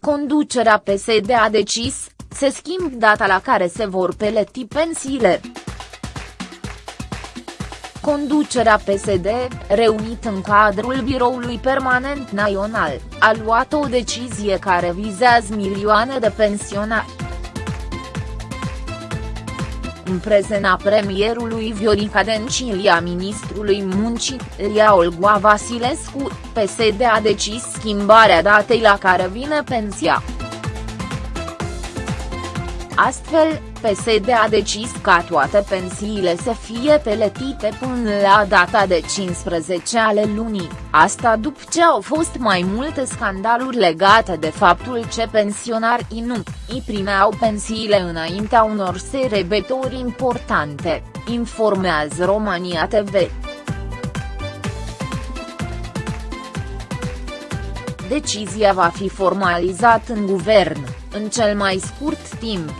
Conducerea PSD a decis, se schimb data la care se vor peleti pensiile. Conducerea PSD, reunit în cadrul Biroului Permanent Național, a luat o decizie care vizează milioane de pensionari. În prezena premierului Viorica Dencilia ministrului muncii, Lia Olgoa Vasilescu, PSD a decis schimbarea datei la care vine pensia. Astfel, PSD a decis ca toate pensiile să fie peletite până la data de 15 ale lunii, asta după ce au fost mai multe scandaluri legate de faptul ce pensionarii nu îi primeau pensiile înaintea unor serebători importante, informează România TV. Decizia va fi formalizat în guvern, în cel mai scurt timp.